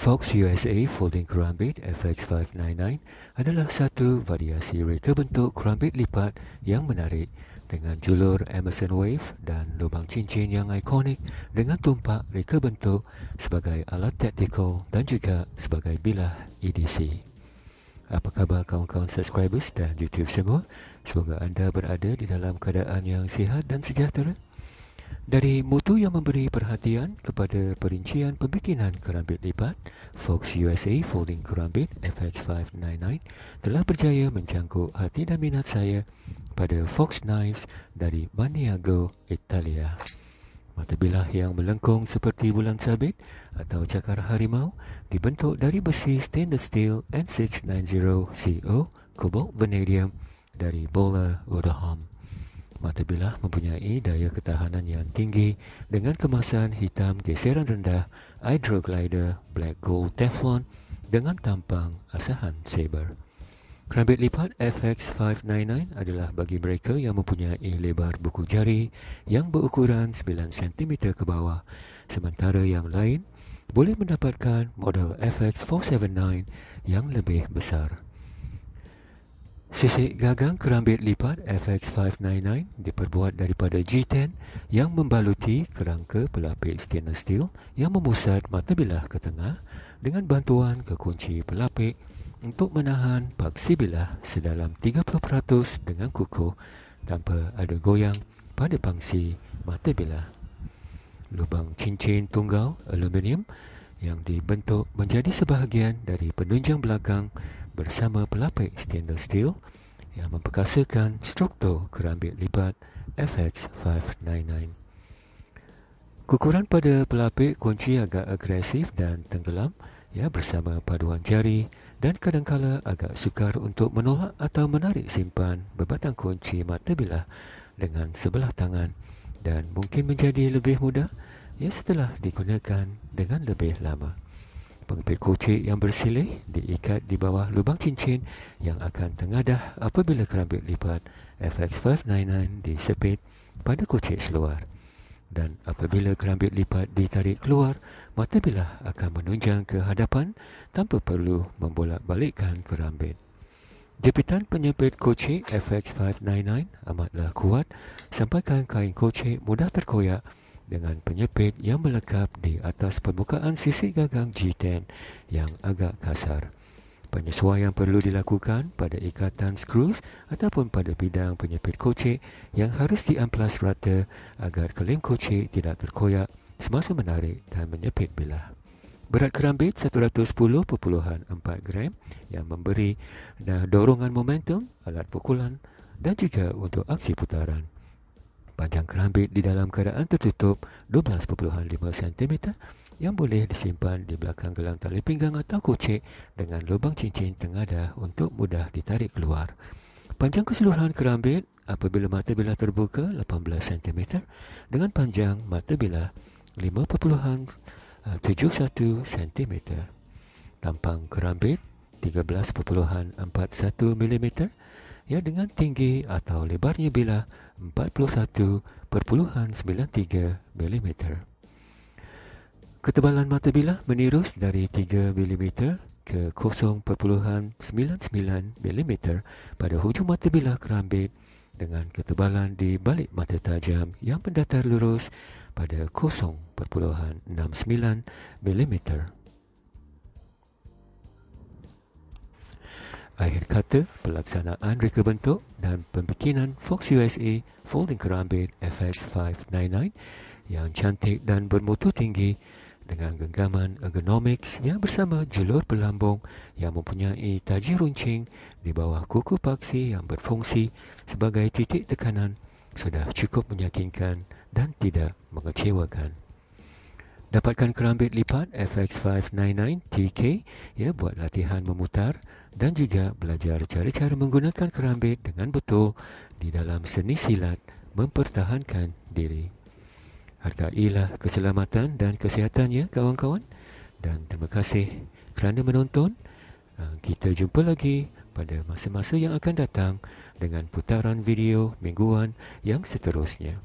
Fox USA Folding Kerambit FX599 adalah satu variasi reka bentuk kerambit lipat yang menarik dengan julur Emerson Wave dan lubang cincin yang ikonik dengan tumpak reka bentuk sebagai alat taktikal dan juga sebagai bilah EDC. Apa khabar kawan-kawan subscribers dan YouTube semua? Semoga anda berada di dalam keadaan yang sihat dan sejahtera. Dari mutu yang memberi perhatian kepada perincian pembikinan kerambit lipat, Fox USA Folding Kerambit FX599 telah berjaya mencangkuk hati dan minat saya pada Fox Knives dari Maniago, Italia. Mata bilah yang melengkung seperti bulan sabit atau cakar harimau dibentuk dari besi stainless steel N690 CO cobalt vanadium dari Bola Woodham. Mata bilah mempunyai daya ketahanan yang tinggi dengan kemasan hitam geseran rendah Hydroglider Black Gold Teflon dengan tampang asahan Saber. Kerambit lipat FX599 adalah bagi mereka yang mempunyai lebar buku jari yang berukuran 9 cm ke bawah sementara yang lain boleh mendapatkan model FX479 yang lebih besar. Sisik gagang kerambit lipat FX599 diperbuat daripada G10 yang membaluti kerangka pelapik stainless steel yang memusat mata bilah ke tengah dengan bantuan kekunci pelapik untuk menahan paksi bilah sedalam 30% dengan kukuh tanpa ada goyang pada pangsi mata bilah. Lubang cincin tunggal aluminium yang dibentuk menjadi sebahagian dari penunjang belakang bersama pelapik stainless steel yang memperkasakan struktur kerambit lipat FX599. Kukuran pada pelapik kunci agak agresif dan tenggelam ya bersama paduan jari dan kadangkala agak sukar untuk menolak atau menarik simpan berbatang kunci mata bilah dengan sebelah tangan dan mungkin menjadi lebih mudah ya setelah digunakan dengan lebih lama. Pengepit kocik yang bersilih diikat di bawah lubang cincin yang akan tengadah apabila kerambit lipat FX599 disepit pada kocik seluar. Dan apabila kerambit lipat ditarik keluar, mata bilah akan menunjang ke hadapan tanpa perlu membolak-balikkan kerambit. Jepitan penyepit kocik FX599 amatlah kuat sampaikan kain kocik mudah terkoyak dengan penyepit yang melekat di atas permukaan sisi gagang G10 yang agak kasar. Penyesuaian perlu dilakukan pada ikatan skrues ataupun pada bidang penyepit kocik yang harus diamplas rata agar kelim kocik tidak terkoyak semasa menarik dan menyepit bilah. Berat kerambit 110.4 gram yang memberi dorongan momentum, alat pukulan dan juga untuk aksi putaran. Panjang kerambit di dalam keadaan tertutup 12.5 cm yang boleh disimpan di belakang gelang tali pinggang atau kocek dengan lubang cincin tengadah untuk mudah ditarik keluar. Panjang keseluruhan kerambit apabila mata bilah terbuka 18 cm dengan panjang mata bilah 5.71 cm. Tampang kerambit 13.41 mm ya dengan tinggi atau lebarnya bilah 41.93 mm. Ketebalan mata bilah menirus dari 3 mm ke 0.99 mm pada hujung mata bilah kerambit dengan ketebalan di balik mata tajam yang mendatar lurus pada 0.69 mm. Akhir kata, pelaksanaan reka bentuk dan pembikinan Fox USA Folding Kerambit FX599 yang cantik dan bermutu tinggi dengan genggaman ergonomics yang bersama julur pelambung yang mempunyai taji runcing di bawah kuku paksi yang berfungsi sebagai titik tekanan sudah cukup meyakinkan dan tidak mengecewakan. Dapatkan kerambit lipat FX599 TK ya buat latihan memutar dan juga belajar cara-cara menggunakan kerambit dengan betul di dalam seni silat mempertahankan diri. Hargailah keselamatan dan kesihatannya kawan-kawan dan terima kasih kerana menonton. Ah, kita jumpa lagi pada masa-masa yang akan datang dengan putaran video mingguan yang seterusnya.